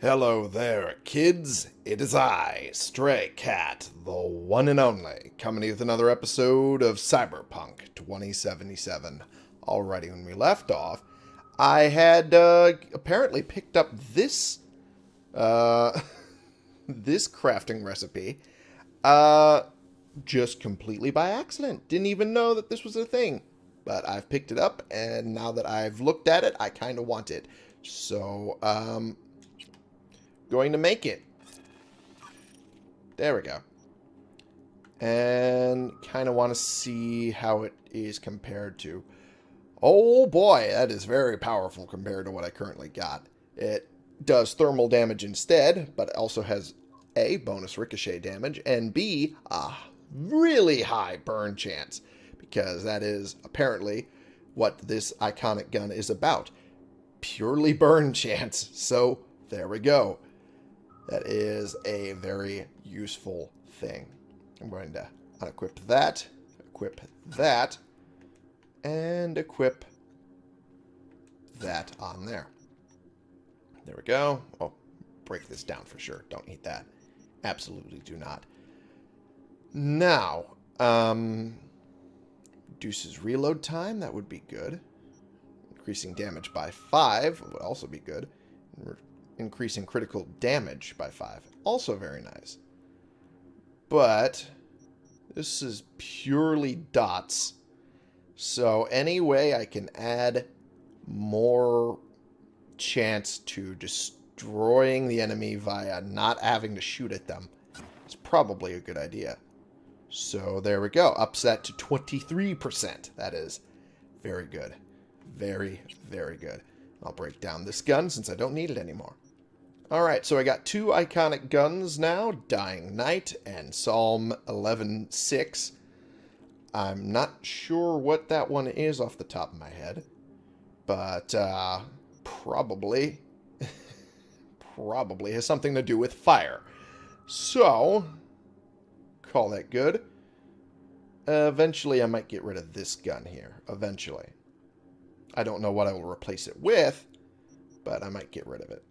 Hello there, kids. It is I, Stray Cat, the one and only, coming with another episode of Cyberpunk 2077. Alrighty, when we left off, I had uh, apparently picked up this uh, this crafting recipe uh, just completely by accident. Didn't even know that this was a thing. But I've picked it up, and now that I've looked at it, I kind of want it. So, um, going to make it. There we go. And kind of want to see how it is compared to... Oh boy, that is very powerful compared to what I currently got. It does thermal damage instead, but also has A, bonus ricochet damage, and B, a really high burn chance, because that is apparently what this iconic gun is about. Purely burn chance. So, there we go. That is a very useful thing. I'm going to unequip that, equip that, and equip that on there. There we go. Oh, break this down for sure. Don't need that. Absolutely do not. Now, um, reduces reload time. That would be good. Increasing damage by 5 would also be good. Increasing critical damage by 5. Also very nice. But this is purely dots. So any way I can add more chance to destroying the enemy via not having to shoot at them is probably a good idea. So there we go. Upset to 23%. That is very good. Very, very good. I'll break down this gun since I don't need it anymore. Alright, so I got two iconic guns now, Dying Night and Psalm 11.6. I'm not sure what that one is off the top of my head, but uh, probably, probably has something to do with fire. So, call that good. Uh, eventually, I might get rid of this gun here. Eventually. I don't know what I will replace it with, but I might get rid of it.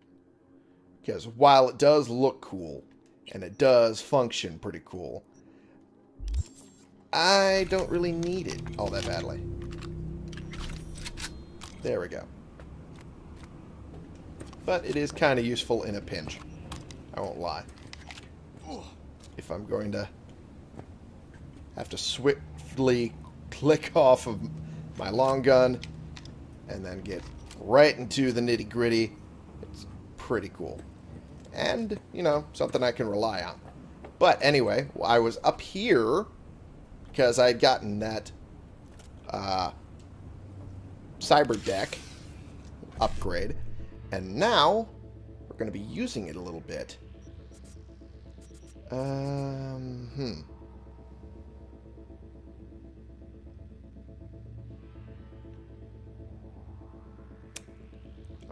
Because while it does look cool, and it does function pretty cool, I don't really need it all that badly. There we go. But it is kind of useful in a pinch. I won't lie. If I'm going to have to swiftly click off of my long gun and then get right into the nitty gritty. Pretty cool. And, you know, something I can rely on. But anyway, I was up here because I had gotten that uh, cyber deck upgrade. And now we're going to be using it a little bit. Um, hmm.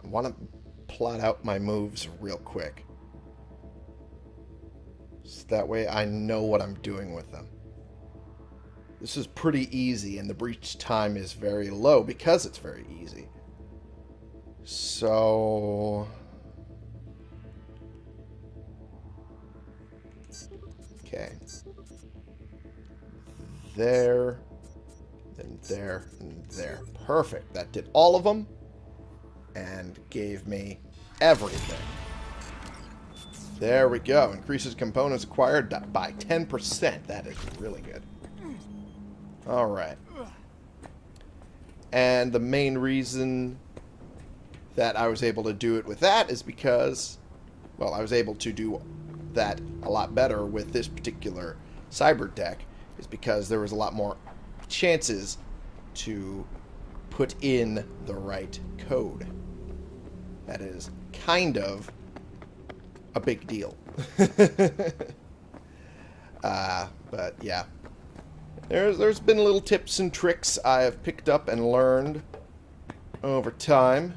I want to plot out my moves real quick. So that way I know what I'm doing with them. This is pretty easy, and the breach time is very low because it's very easy. So... Okay. There, then there, and there. Perfect. That did all of them and gave me everything. There we go. Increases components acquired by 10%. That is really good. Alright. And the main reason that I was able to do it with that is because, well, I was able to do that a lot better with this particular cyber deck is because there was a lot more chances to put in the right code. That is kind of a big deal. uh, but yeah. There's, there's been little tips and tricks I have picked up and learned over time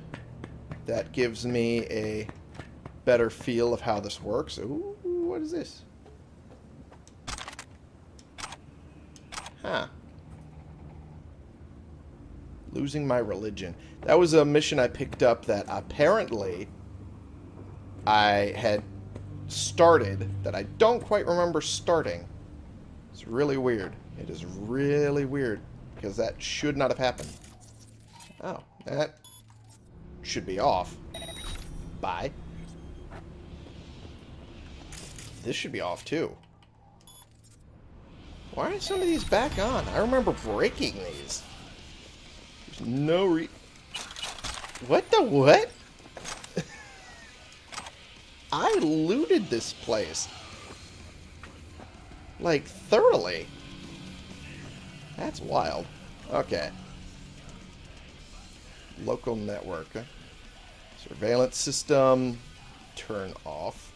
that gives me a better feel of how this works. Ooh, what is this? Huh. Losing my religion. That was a mission I picked up that apparently I had started that I don't quite remember starting. It's really weird. It is really weird because that should not have happened. Oh, that should be off. Bye. This should be off too. Why are some of these back on? I remember breaking these. No re... What the what? I looted this place. Like, thoroughly. That's wild. Okay. Local network. Surveillance system. Turn off.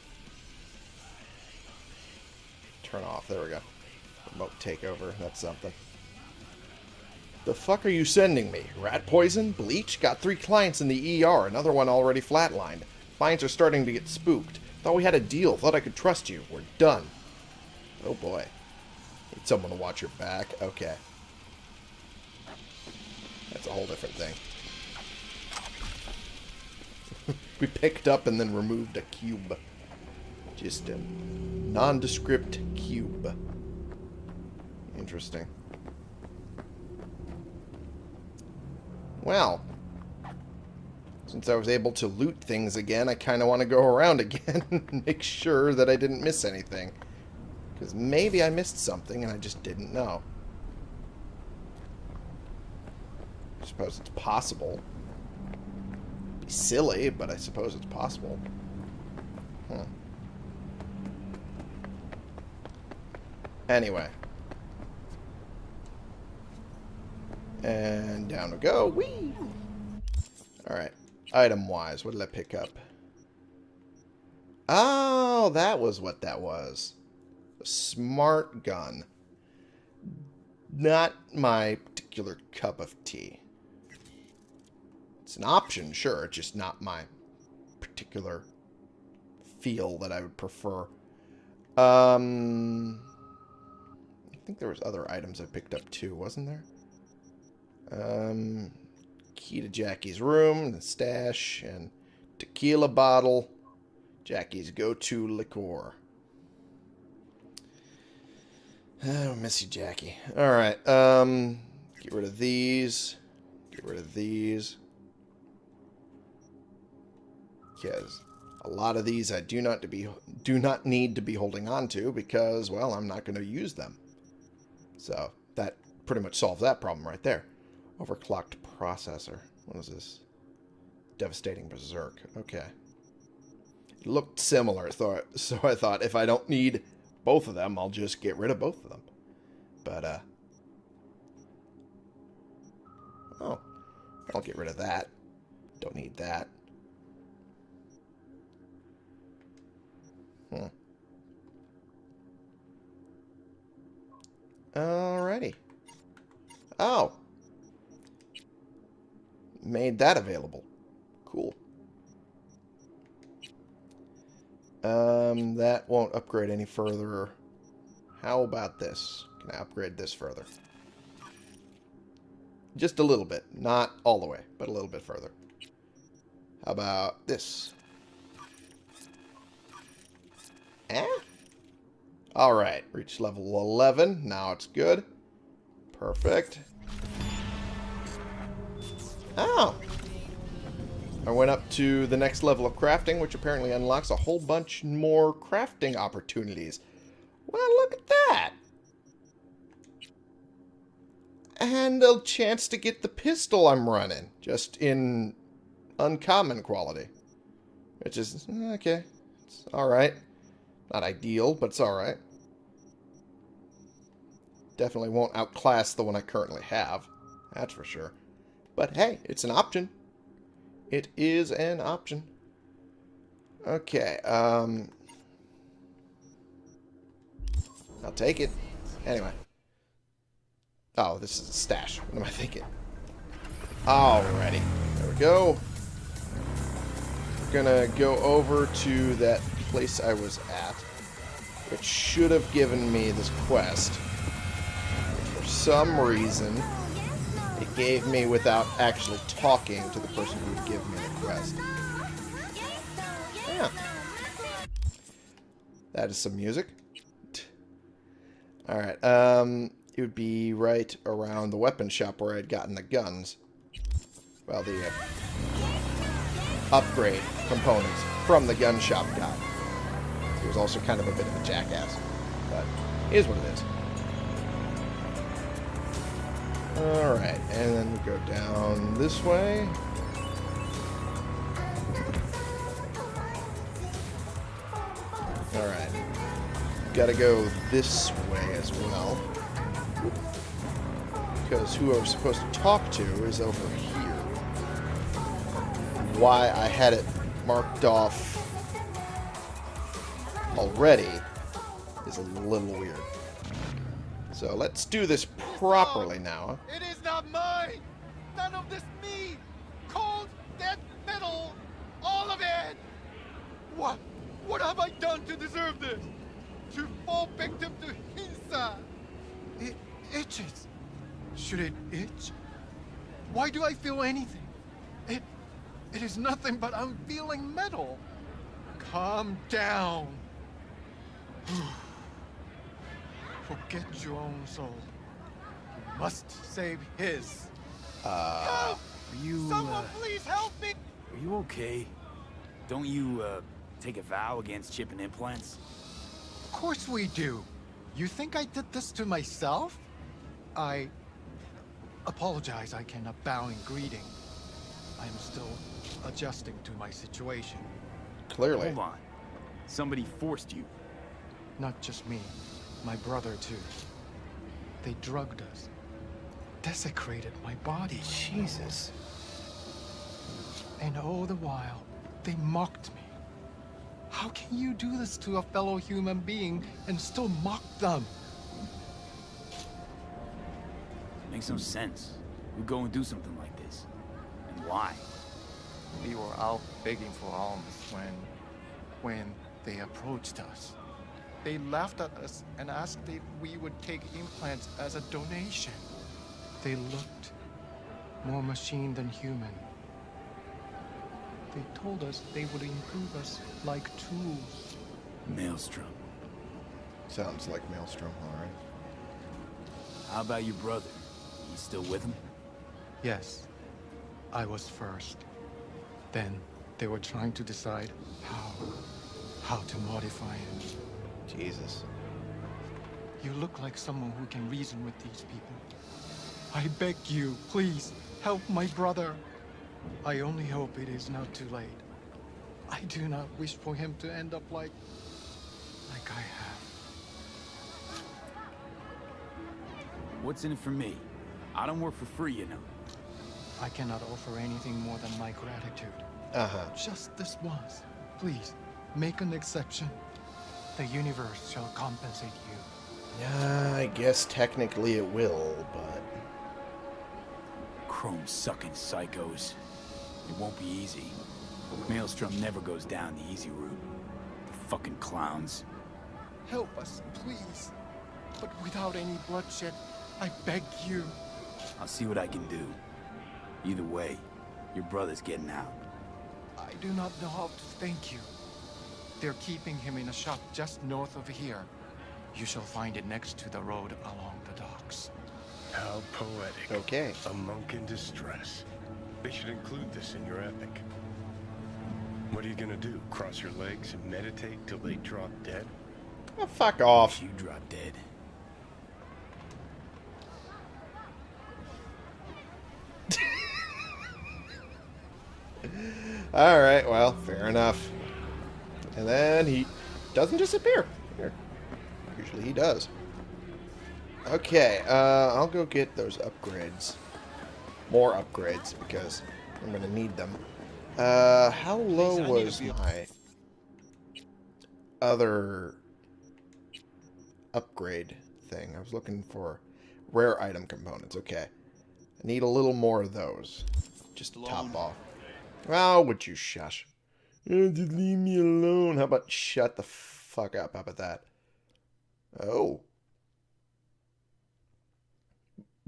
Turn off. There we go. Remote takeover. That's something. The fuck are you sending me? Rat poison? Bleach? Got three clients in the ER. Another one already flatlined. Clients are starting to get spooked. Thought we had a deal. Thought I could trust you. We're done. Oh boy. Need someone to watch your back. Okay. That's a whole different thing. we picked up and then removed a cube. Just a nondescript cube. Interesting. Well, since I was able to loot things again, I kind of want to go around again and make sure that I didn't miss anything. Because maybe I missed something and I just didn't know. I suppose it's possible. Be silly, but I suppose it's possible. Anyway. And down we go. Whee! Alright. Item-wise, what did I pick up? Oh, that was what that was. A smart gun. Not my particular cup of tea. It's an option, sure, It's just not my particular feel that I would prefer. Um, I think there was other items I picked up too, wasn't there? Um, key to Jackie's room, the stash, and tequila bottle. Jackie's go-to liqueur. Oh, miss you, Jackie. Alright, um, get rid of these. Get rid of these. Because a lot of these I do not to be do not need to be holding on to because, well, I'm not going to use them. So that pretty much solves that problem right there. Overclocked processor. What is this? Devastating Berserk. Okay. It looked similar, so, so I thought if I don't need both of them, I'll just get rid of both of them. But, uh... Oh. I'll get rid of that. Don't need that. Hmm. Alrighty. Oh made that available. Cool. Um, that won't upgrade any further. How about this? Can I upgrade this further? Just a little bit. Not all the way, but a little bit further. How about this? Eh? Alright, reached level 11. Now it's good. Perfect. Oh! I went up to the next level of crafting, which apparently unlocks a whole bunch more crafting opportunities. Well, look at that! And a chance to get the pistol I'm running, just in uncommon quality. Which is, eh, okay, it's alright. Not ideal, but it's alright. Definitely won't outclass the one I currently have. That's for sure. But hey, it's an option. It is an option. Okay, um... I'll take it. Anyway. Oh, this is a stash. What am I thinking? Alrighty. There we go. We're gonna go over to that place I was at. Which should have given me this quest. For some reason gave me without actually talking to the person who would give me the quest. Yeah. That is some music. Alright, um, it would be right around the weapon shop where I'd gotten the guns. Well, the uh, upgrade components from the gun shop guy. He was also kind of a bit of a jackass, but is what it is. Alright, and then we go down this way. Alright. Gotta go this way as well. Because who I was supposed to talk to is over here. Why I had it marked off already is a little weird. So let's do this properly now. It is not mine! None of this me! Cold, dead metal! All of it! What? What have I done to deserve this? To fall victim to Hinsa? It itches. Should it itch? Why do I feel anything? It... It is nothing but I'm feeling metal. Calm down. Forget your own soul. You must save his. Uh, Help! Are you, Someone uh, please help me! are you okay? Don't you, uh, take a vow against chipping implants? Of course we do. You think I did this to myself? I apologize I cannot bow in greeting. I am still adjusting to my situation. clearly. Hold on. Somebody forced you. Not just me, my brother too. They drugged us. Desecrated my body. Jesus. And all the while, they mocked me. How can you do this to a fellow human being and still mock them? Makes no sense. Who'd go and do something like this? And why? We were out begging for alms when, when they approached us. They laughed at us and asked if we would take implants as a donation. They looked more machine than human. They told us they would improve us like tools. Maelstrom. Sounds like Maelstrom, alright. How about your brother? You still with him? Yes, I was first. Then they were trying to decide how, how to modify him. Jesus. You look like someone who can reason with these people. I beg you, please, help my brother. I only hope it is not too late. I do not wish for him to end up like... like I have. What's in it for me? I don't work for free, you know. I cannot offer anything more than my gratitude. Uh-huh. Just this once. Please, make an exception. The universe shall compensate you. Yeah, I guess technically it will, but... Chrome-sucking psychos. It won't be easy. Maelstrom never goes down the easy route. The fucking clowns. Help us, please. But without any bloodshed, I beg you. I'll see what I can do. Either way, your brother's getting out. I do not know how to thank you. They're keeping him in a shop just north of here. You shall find it next to the road along the docks. How poetic. Okay. A monk in distress. They should include this in your epic. What are you gonna do? Cross your legs and meditate till they drop dead? Oh, fuck off. You drop dead. Alright, well, fair enough. And then he doesn't disappear. Here. Usually he does. Okay, uh, I'll go get those upgrades. More upgrades, because I'm going to need them. Uh, how low was my other upgrade thing? I was looking for rare item components. Okay. I need a little more of those. Just to top off. Oh, would you shush? Oh, just leave me alone. How about shut the fuck up? How about that? Oh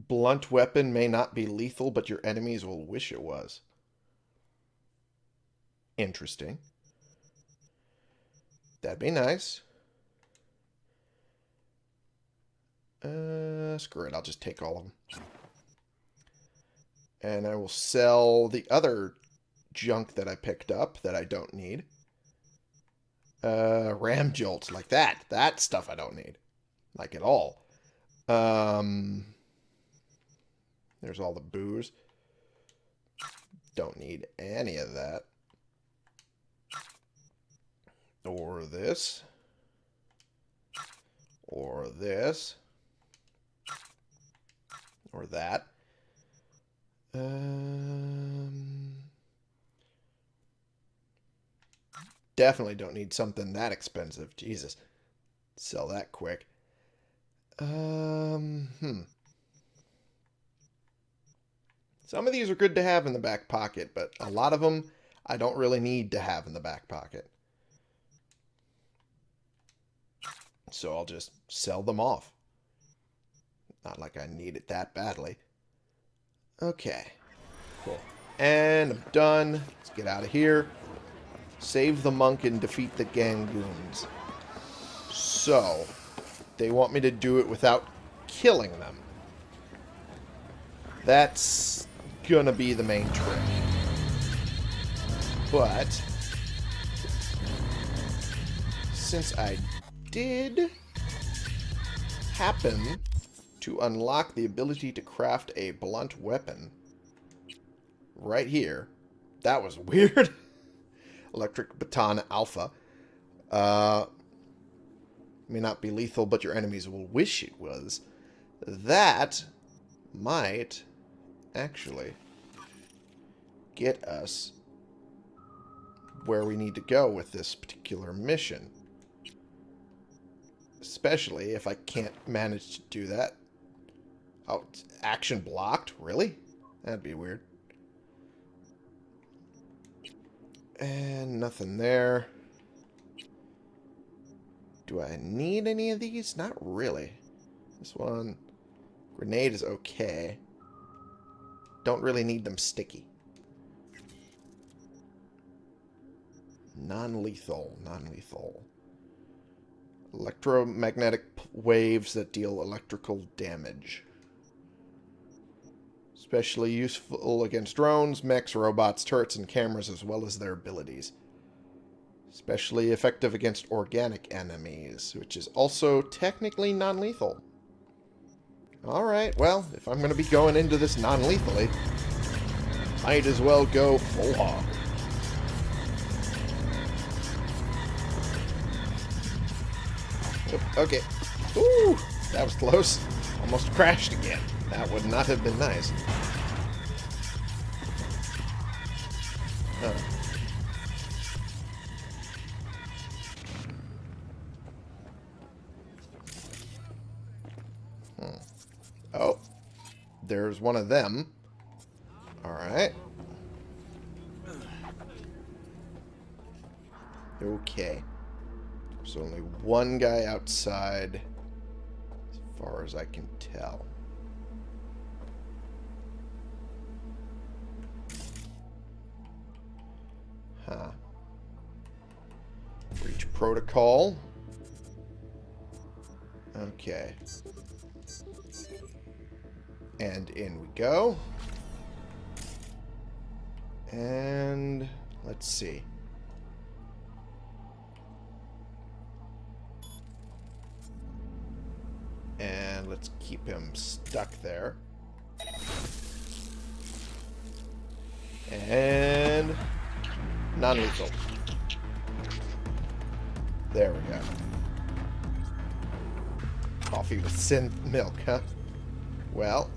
blunt weapon may not be lethal, but your enemies will wish it was. Interesting. That'd be nice. Uh, screw it, I'll just take all of them. And I will sell the other junk that I picked up that I don't need. Uh, ram jolts like that. That stuff I don't need. Like at all. Um, there's all the booze. Don't need any of that. Or this. Or this. Or that. Um, definitely don't need something that expensive. Jesus. Sell that quick. Um, hmm. Some of these are good to have in the back pocket, but a lot of them I don't really need to have in the back pocket. So I'll just sell them off. Not like I need it that badly. Okay. Cool. And I'm done. Let's get out of here. Save the monk and defeat the Gangoons. So, they want me to do it without killing them. That's gonna be the main trick. But, since I did happen to unlock the ability to craft a blunt weapon right here, that was weird. Electric Baton Alpha. Uh, may not be lethal, but your enemies will wish it was. That might actually get us where we need to go with this particular mission. Especially if I can't manage to do that. Oh, action blocked? Really? That'd be weird. And nothing there. Do I need any of these? Not really. This one, grenade is okay. Don't really need them sticky. Non-lethal, non-lethal. Electromagnetic waves that deal electrical damage. Especially useful against drones, mechs, robots, turrets, and cameras, as well as their abilities. Especially effective against organic enemies, which is also technically non-lethal. Alright, well, if I'm going to be going into this non-lethally, might as well go full hog. Okay. Ooh, that was close. Almost crashed again. That would not have been nice. Uh. There's one of them. Alright. Okay. There's only one guy outside, as far as I can tell. Huh. Breach protocol. Okay. And in we go. And let's see. And let's keep him stuck there. And non-lethal. There we go. Coffee with sin milk, huh? Well.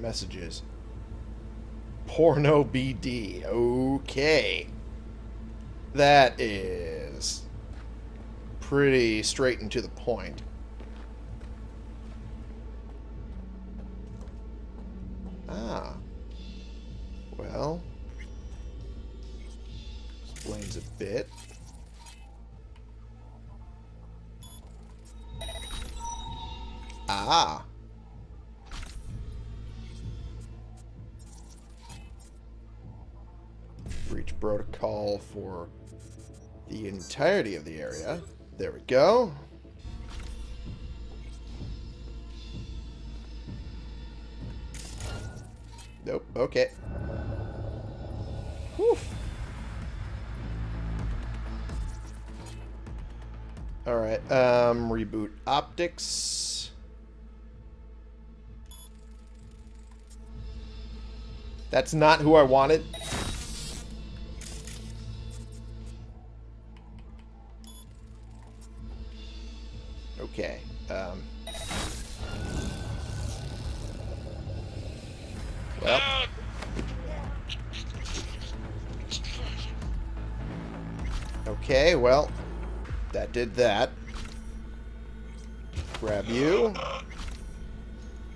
Messages. Porno BD. Okay. That is pretty straight and to the point. Ah. Well. Explains a bit. Ah. Protocol for the entirety of the area. There we go. Nope. Okay. Whew. Alright, um, reboot optics. That's not who I wanted. Okay, well, that did that. Grab you.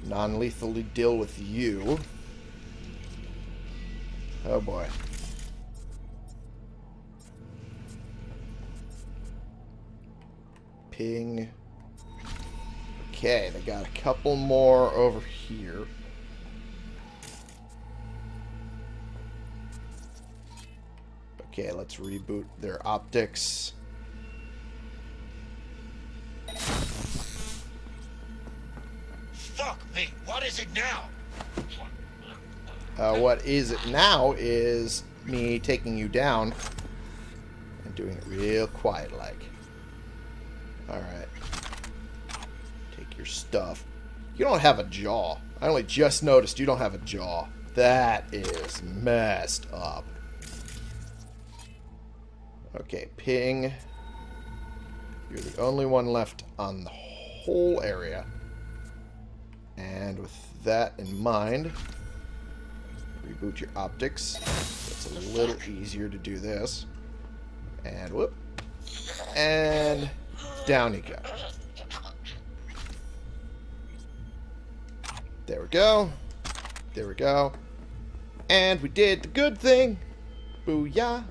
Non-lethally deal with you. Oh boy. Ping. Okay, they got a couple more over here. Okay, let's reboot their optics. Fuck me, what is it now? Uh, what is it now is me taking you down and doing it real quiet like. Alright. Take your stuff. You don't have a jaw. I only just noticed you don't have a jaw. That is messed up. Okay, ping. You're the only one left on the whole area. And with that in mind, reboot your optics. It's a little easier to do this. And whoop. And down you go. There we go. There we go. And we did the good thing. Booyah.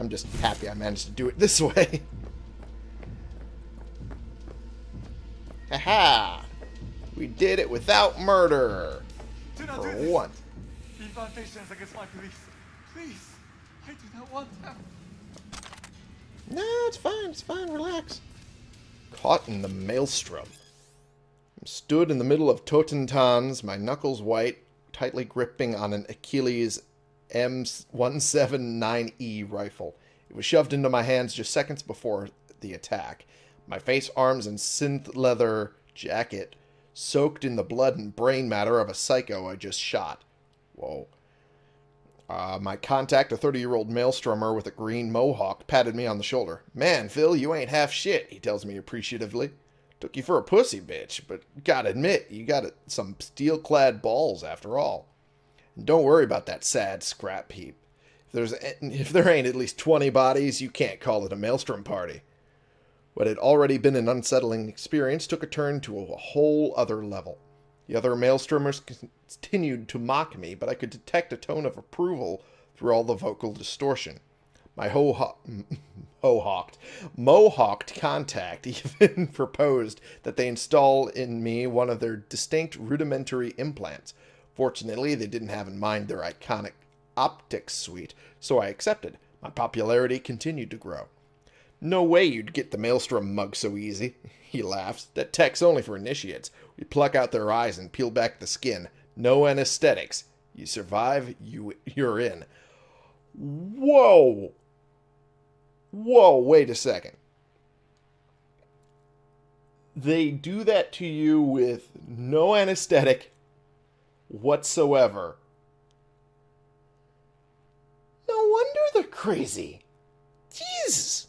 I'm just happy I managed to do it this way. Haha! We did it without murder. Do not For do this. once. Against my police. Please, I do not want them. No, it's fine. It's fine. Relax. Caught in the maelstrom. I'm stood in the middle of Totentanz, my knuckles white, tightly gripping on an Achilles M179E rifle. It was shoved into my hands just seconds before the attack. My face, arms, and synth leather jacket soaked in the blood and brain matter of a psycho I just shot. Whoa. Uh, my contact, a 30-year-old maelstromer with a green mohawk, patted me on the shoulder. Man, Phil, you ain't half shit, he tells me appreciatively. Took you for a pussy, bitch, but gotta admit, you got some steel-clad balls after all. And don't worry about that sad scrap heap. If there's if there ain't at least 20 bodies, you can't call it a maelstrom party. What had already been an unsettling experience took a turn to a whole other level. The other maelstromers continued to mock me, but I could detect a tone of approval through all the vocal distortion. My ho hawked mohawked contact even proposed that they install in me one of their distinct rudimentary implants. Fortunately, they didn't have in mind their iconic optics suite, so I accepted. My popularity continued to grow. No way you'd get the Maelstrom mug so easy. He laughs. That tech's only for initiates. We pluck out their eyes and peel back the skin. No anesthetics. You survive, you you're in. Whoa! Whoa, wait a second. They do that to you with no anesthetic whatsoever. No wonder they're crazy. Jesus.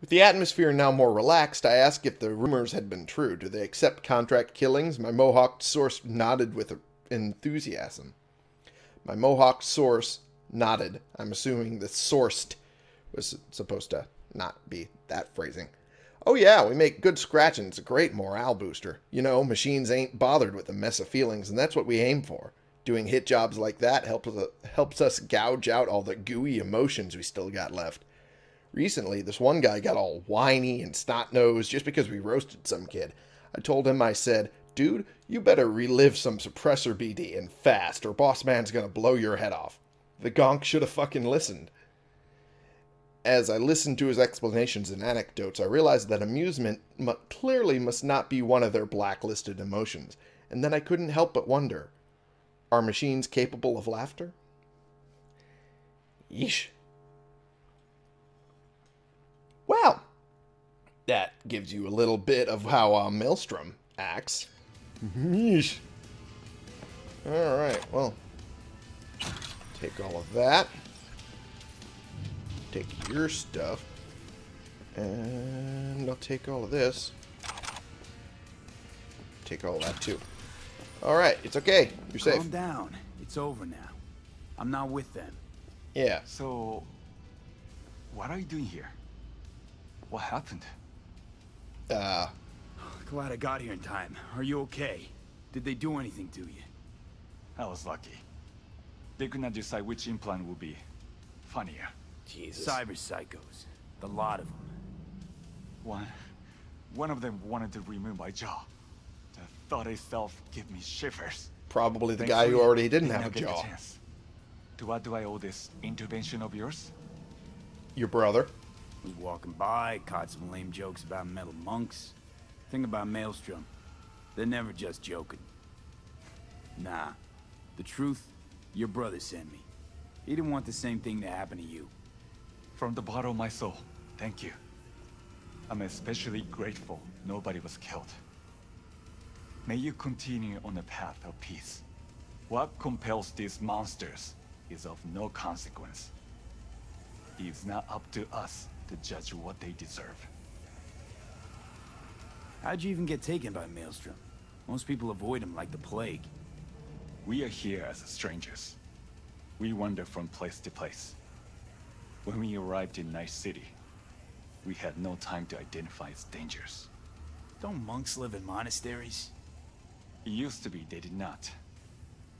With the atmosphere now more relaxed, I asked if the rumors had been true. Do they accept contract killings? My Mohawk source nodded with enthusiasm. My Mohawk source nodded. I'm assuming the sourced was supposed to not be that phrasing. Oh yeah, we make good scratching. It's a great morale booster. You know, machines ain't bothered with a mess of feelings, and that's what we aim for. Doing hit jobs like that helps us, helps us gouge out all the gooey emotions we still got left. Recently, this one guy got all whiny and snot-nosed just because we roasted some kid. I told him, I said, dude, you better relive some suppressor BD and fast, or Boss Man's gonna blow your head off. The gonk should have fucking listened. As I listened to his explanations and anecdotes, I realized that amusement mu- clearly must not be one of their blacklisted emotions, and then I couldn't help but wonder are machines capable of laughter? Yeesh. Well, that gives you a little bit of how uh, Maelstrom acts. Yeesh. Alright, well. Take all of that. Take your stuff. And I'll take all of this. Take all that too. Alright, it's okay. You're safe. Calm down. It's over now. I'm not with them. Yeah. So, what are you doing here? What happened? Uh, Glad I got here in time. Are you okay? Did they do anything to you? I was lucky. They could not decide which implant would be funnier. Jesus. Cyber psychos. The lot of them. One, one of them wanted to remove my jaw. The thought itself gave me shivers. Probably the guy who already didn't have a not get the jaw. chance. To what do I owe this intervention of yours? Your brother. Was walking by, caught some lame jokes about metal monks. Think about Maelstrom. They're never just joking. Nah. The truth, your brother sent me. He didn't want the same thing to happen to you. From the bottom of my soul, thank you. I'm especially grateful nobody was killed. May you continue on the path of peace. What compels these monsters is of no consequence. It's not up to us to judge what they deserve. How'd you even get taken by Maelstrom? Most people avoid him like the plague. We are here as strangers. We wander from place to place. When we arrived in Night City, we had no time to identify its dangers. Don't monks live in monasteries? It used to be they did not.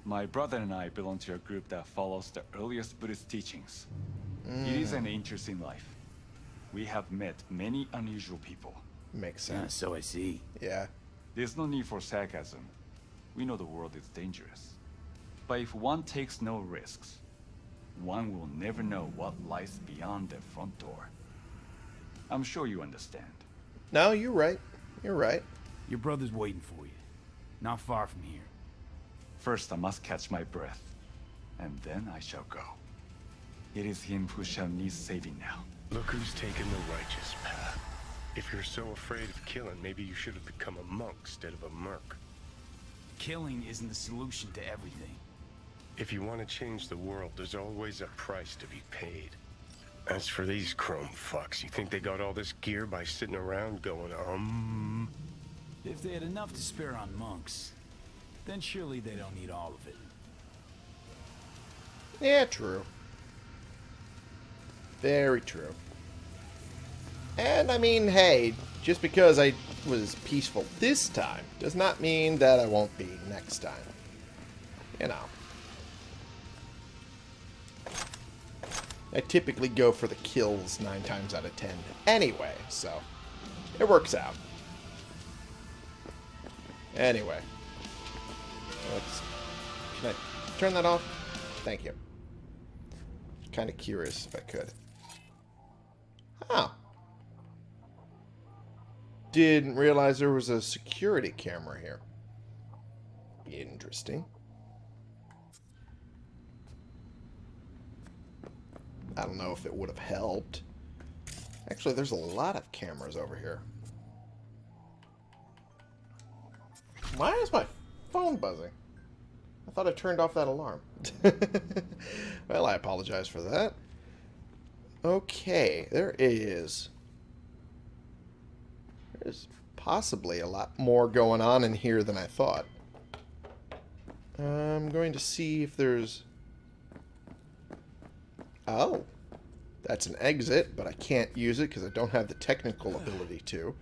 My brother and I belong to a group that follows the earliest Buddhist teachings. It is an mm. interesting life. We have met many unusual people. Makes Yeah, sense. so I see. Yeah. There's no need for sarcasm. We know the world is dangerous. But if one takes no risks, one will never know what lies beyond the front door. I'm sure you understand. No, you're right. You're right. Your brother's waiting for you. Not far from here. First, I must catch my breath, and then I shall go. It is him who shall need saving now. Look who's taken the righteous path. If you're so afraid of killing, maybe you should have become a monk instead of a merc. Killing isn't the solution to everything. If you want to change the world, there's always a price to be paid. As for these chrome fucks, you think they got all this gear by sitting around going, um... If they had enough to spare on monks, then surely they don't need all of it. Yeah, true. Very true. And I mean, hey, just because I was peaceful this time does not mean that I won't be next time. You know. I typically go for the kills nine times out of ten anyway, so it works out. Anyway. Let's. Can I turn that off? Thank you. Kind of curious if I could. Oh. Didn't realize there was a security camera here. Interesting. I don't know if it would have helped. Actually, there's a lot of cameras over here. Why is my phone buzzing? I thought I turned off that alarm. well, I apologize for that. Okay, there is... There's possibly a lot more going on in here than I thought. I'm going to see if there's... Oh. That's an exit, but I can't use it because I don't have the technical ability to.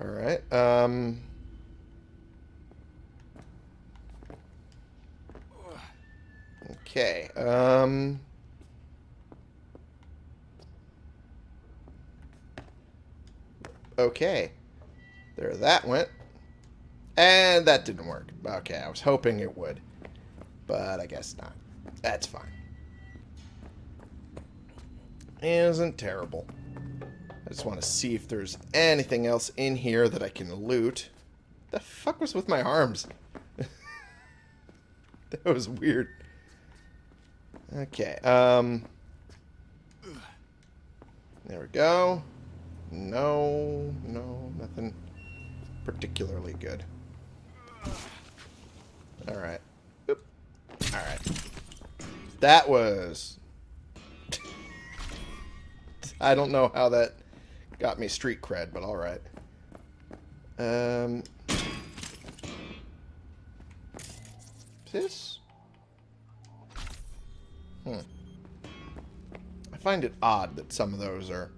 Alright, um... Okay, um... Okay. There that went. And that didn't work. Okay, I was hoping it would. But I guess not. That's fine. Isn't terrible. I just want to see if there's anything else in here that I can loot. The fuck was with my arms? that was weird. Okay, um... There we go. No, no, nothing particularly good. Alright. Alright. That was... I don't know how that got me street cred, but alright. Um... This? Hmm. I find it odd that some of those are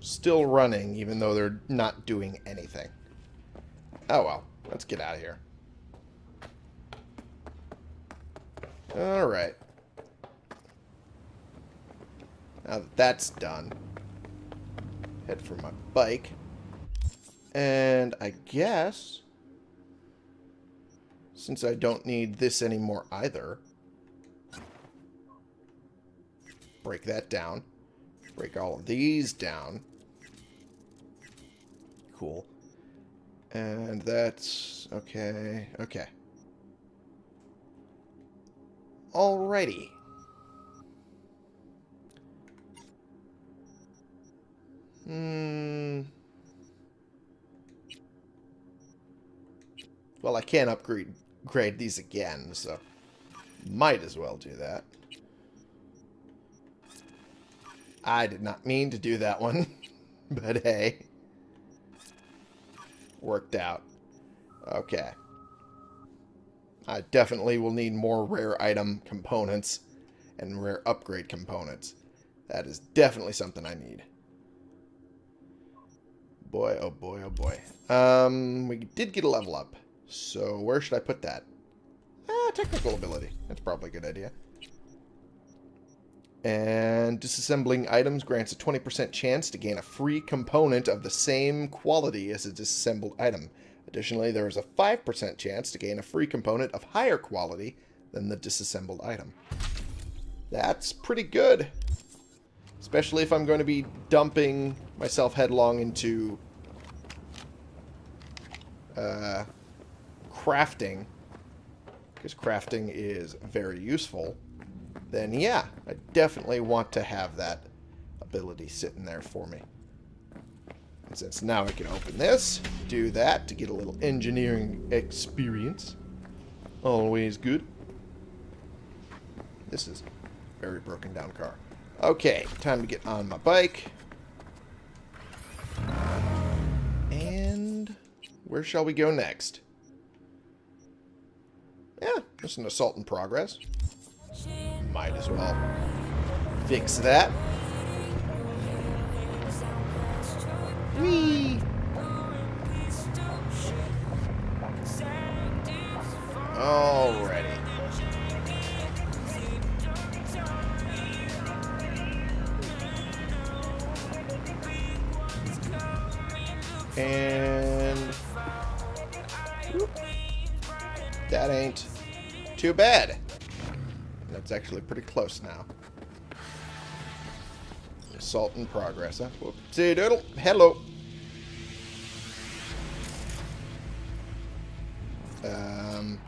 still running, even though they're not doing anything. Oh well, let's get out of here. Alright. Now that that's done, head for my bike. And I guess, since I don't need this anymore either, break that down. Break all of these down. Cool. And that's... okay, okay. Alrighty. Hmm... Well, I can't upgrade grade these again, so might as well do that. I did not mean to do that one, but hey. Worked out. Okay. I definitely will need more rare item components and rare upgrade components. That is definitely something I need. Boy, oh boy, oh boy. Um, we did get a level up. So where should I put that? Ah, technical ability. That's probably a good idea. And disassembling items grants a 20% chance to gain a free component of the same quality as a disassembled item. Additionally, there is a 5% chance to gain a free component of higher quality than the disassembled item. That's pretty good. Especially if I'm going to be dumping myself headlong into uh, crafting, because crafting is very useful then yeah, I definitely want to have that ability sitting there for me. And since now I can open this, do that to get a little engineering experience. Always good. This is very broken down car. Okay, time to get on my bike. And where shall we go next? Yeah, just an assault in progress. Might as well fix that. Whee! Alrighty. And... That ain't too bad. That's actually pretty close now. Assault in progress, huh? Whoopsie doodle. Hello. Um,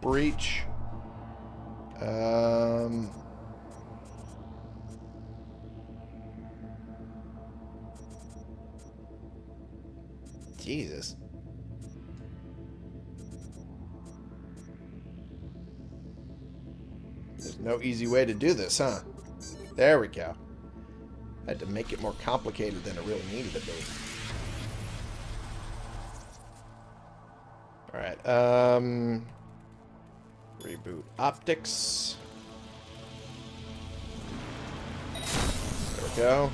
breach. Um, Jesus. There's no easy way to do this, huh? There we go. I Had to make it more complicated than it really needed to be. Alright, um... Reboot optics. There we go.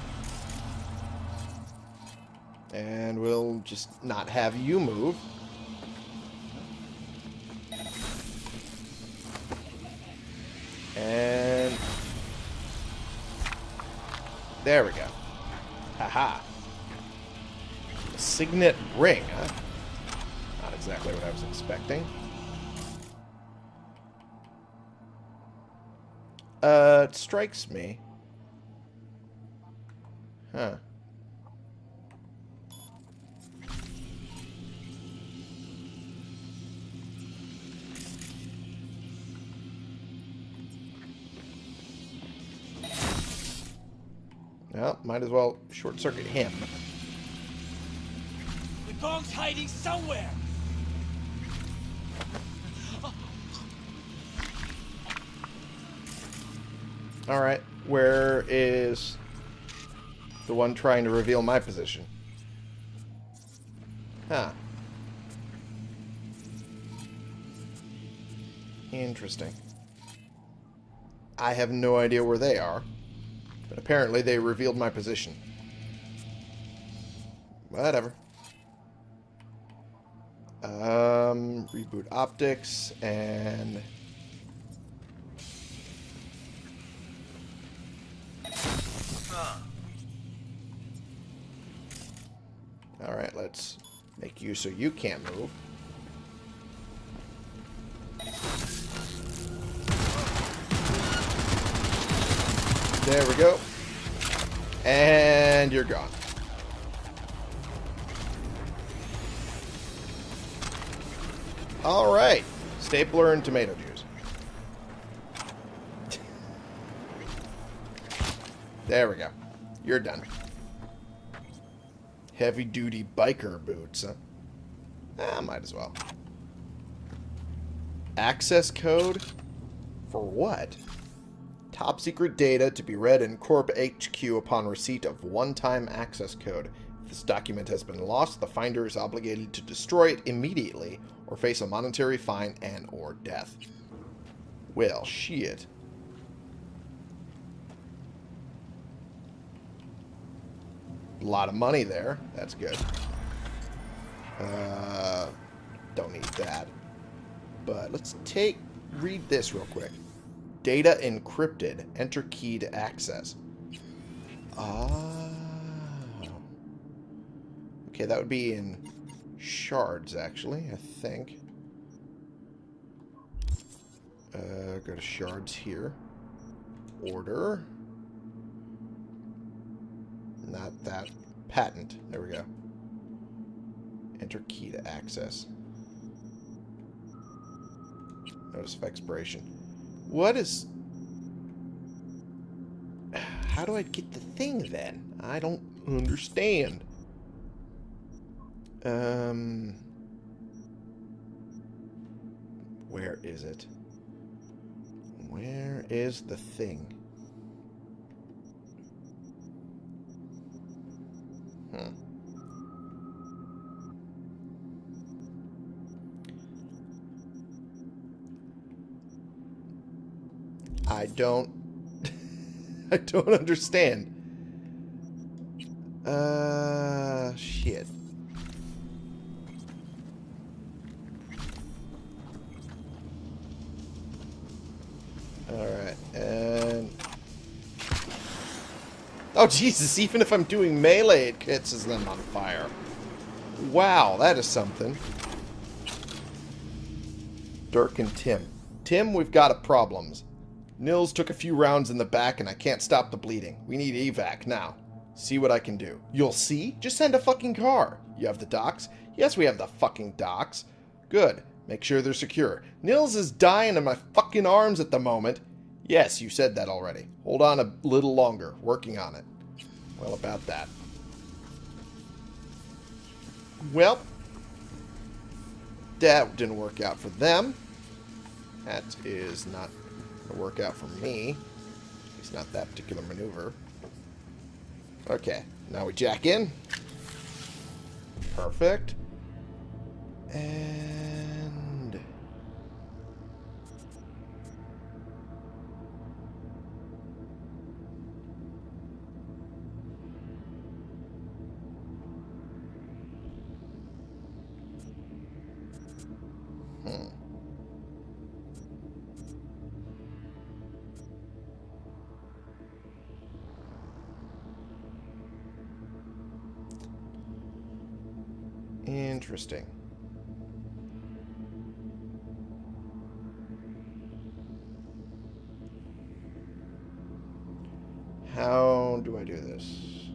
And we'll just not have you move. And... There we go. Haha. -ha. Signet ring, huh? Not exactly what I was expecting. Uh, it strikes me. Huh. Well, might as well short circuit him. The gonk's hiding somewhere. Alright, where is the one trying to reveal my position? Huh. Interesting. I have no idea where they are, but apparently they revealed my position. Whatever. Um, reboot optics and Alright, let's make you so you can't move. There we go. And you're gone. Alright. Stapler and tomato juice. there we go. You're done. Heavy duty biker boots, huh? Ah, might as well. Access code? For what? Top secret data to be read in Corp HQ upon receipt of one-time access code. If this document has been lost, the finder is obligated to destroy it immediately or face a monetary fine and or death. Well, shit. A lot of money there. That's good. Uh, don't need that. But let's take, read this real quick. Data encrypted. Enter key to access. Ah. Okay, that would be in shards, actually, I think. Uh, go to shards here. Order. Not that. Patent. There we go. Enter key to access. Notice of expiration. What is... How do I get the thing, then? I don't understand. Um... Where is it? Where is the thing? Hmm. I don't... I don't understand. Uh, shit. Alright, and... Oh, Jesus, even if I'm doing melee, it catches them on fire. Wow, that is something. Dirk and Tim. Tim, we've got a problems. Nils took a few rounds in the back and I can't stop the bleeding. We need evac now. See what I can do. You'll see? Just send a fucking car. You have the docks? Yes, we have the fucking docks. Good. Make sure they're secure. Nils is dying in my fucking arms at the moment. Yes, you said that already. Hold on a little longer. Working on it. Well, about that. Well, that didn't work out for them. That is not going to work out for me. It's not that particular maneuver. Okay, now we jack in. Perfect. And... Do I do this?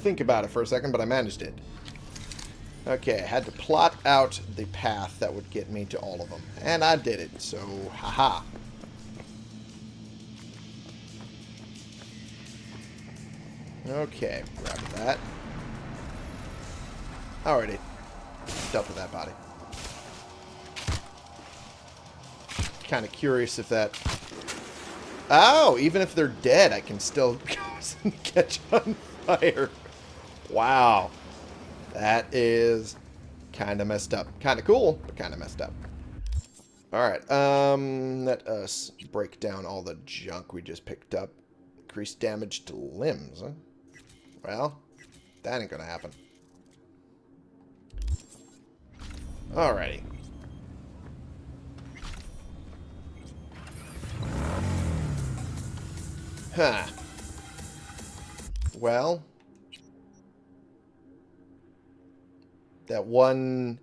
Think about it for a second, but I managed it. Okay, I had to plot out the path that would get me to all of them. And I did it, so haha. Okay, grab that. Alrighty. Dealt with that body. Kind of curious if that... Oh, even if they're dead, I can still catch on fire. Wow. That is kind of messed up. Kind of cool, but kind of messed up. Alright, um, let us break down all the junk we just picked up. Increased damage to limbs, huh? Well, that ain't gonna happen. Alrighty. Huh. Well, that one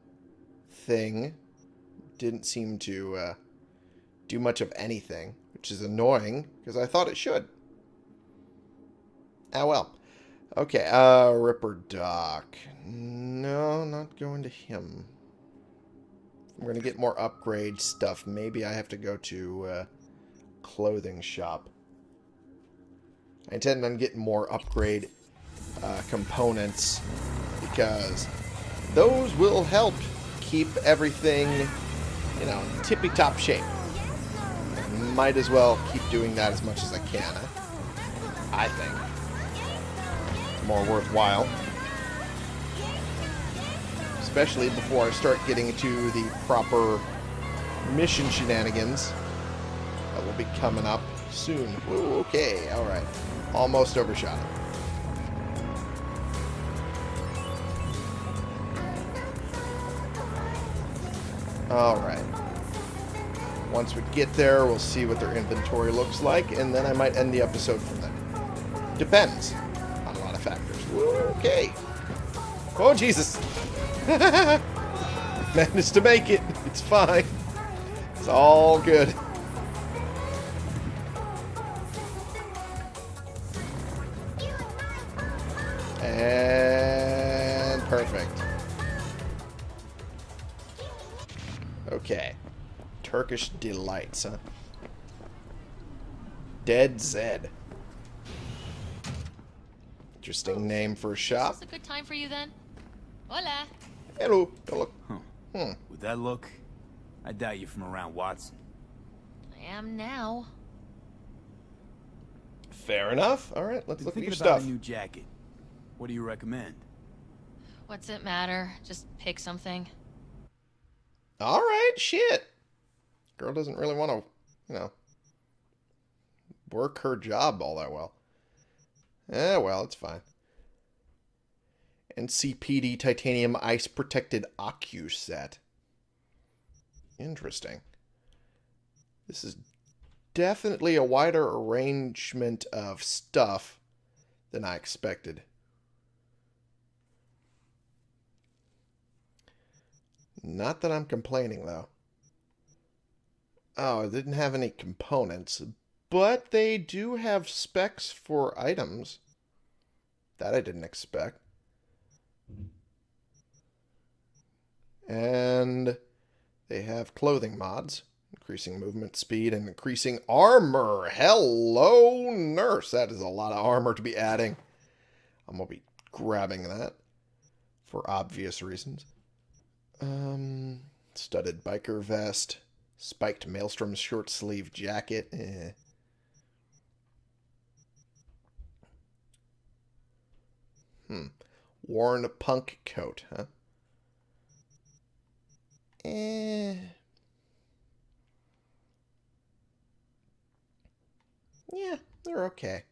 thing didn't seem to uh, do much of anything, which is annoying because I thought it should. Ah, well. Okay, uh, Ripper Doc. No, not going to him. I'm going to get more upgrade stuff. Maybe I have to go to uh, clothing shop. I intend on getting more upgrade uh, components because those will help keep everything, you know, tippy-top shape. Might as well keep doing that as much as I can, I think. More worthwhile. Especially before I start getting to the proper mission shenanigans that will be coming up soon. Ooh, okay, alright. Almost overshot it. Alright. Once we get there, we'll see what their inventory looks like, and then I might end the episode from there. Depends on a lot of factors. Okay. Oh, Jesus. Managed to make it. It's fine. It's all good. Turkish Delights, huh? Dead Zed. Interesting name for a shop. Is this a good time for you then? Hola. Hello. Oh, look. Huh. Hmm. With that look, I doubt you're from around Watson. I am now. Fair enough. All right, let's Been look at your about stuff. a new jacket. What do you recommend? What's it matter? Just pick something. All right, shit. Girl doesn't really want to, you know, work her job all that well. Eh, well, it's fine. NCPD titanium ice protected Acu set. Interesting. This is definitely a wider arrangement of stuff than I expected. Not that I'm complaining, though. Oh, it didn't have any components, but they do have specs for items. That I didn't expect. And they have clothing mods, increasing movement speed and increasing armor. Hello, nurse. That is a lot of armor to be adding. I'm going to be grabbing that for obvious reasons. Um, studded biker vest, spiked maelstrom short sleeve jacket. Eh. Hmm. Worn punk coat, huh? Eh. Yeah, they're okay.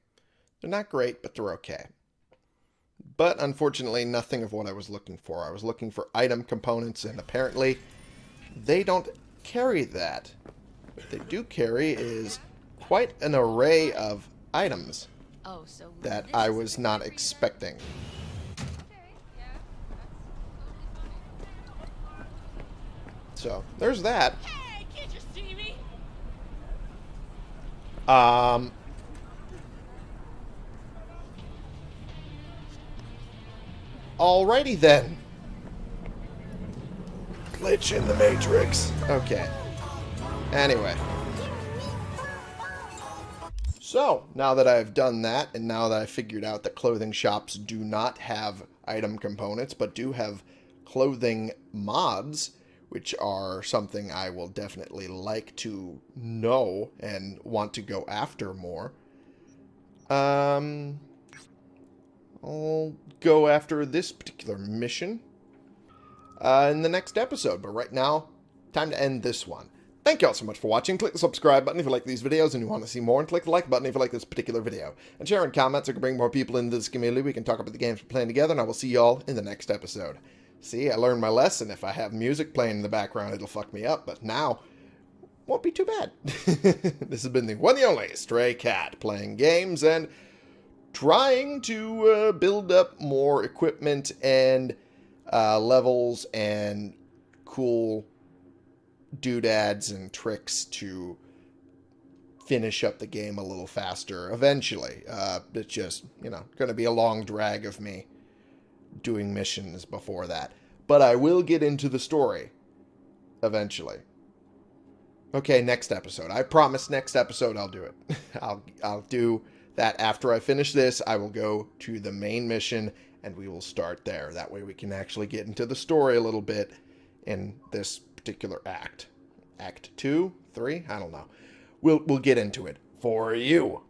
They're not great, but they're okay. But unfortunately, nothing of what I was looking for. I was looking for item components, and apparently they don't carry that. What they do carry is quite an array of items Oh, so that I was not expecting. Okay, yeah, that's totally So, there's that. Hey, can't you see me? Um, alrighty then. Glitch in the Matrix. Okay. Anyway. So, now that I've done that, and now that I figured out that clothing shops do not have item components, but do have clothing mods, which are something I will definitely like to know and want to go after more, um, I'll go after this particular mission uh, in the next episode. But right now, time to end this one. Thank you all so much for watching. Click the subscribe button if you like these videos and you want to see more, and click the like button if you like this particular video. And share in comments so we can bring more people into this community. We can talk about the games we're playing together, and I will see you all in the next episode. See, I learned my lesson. If I have music playing in the background, it'll fuck me up, but now won't be too bad. this has been the one and only Stray Cat playing games and trying to uh, build up more equipment and uh, levels and cool doodads and tricks to finish up the game a little faster eventually. Uh, it's just, you know, going to be a long drag of me doing missions before that. But I will get into the story eventually. Okay, next episode. I promise next episode I'll do it. I'll I'll do that after I finish this. I will go to the main mission and we will start there. That way we can actually get into the story a little bit in this particular act. Act 2, 3, I don't know. We'll we'll get into it for you.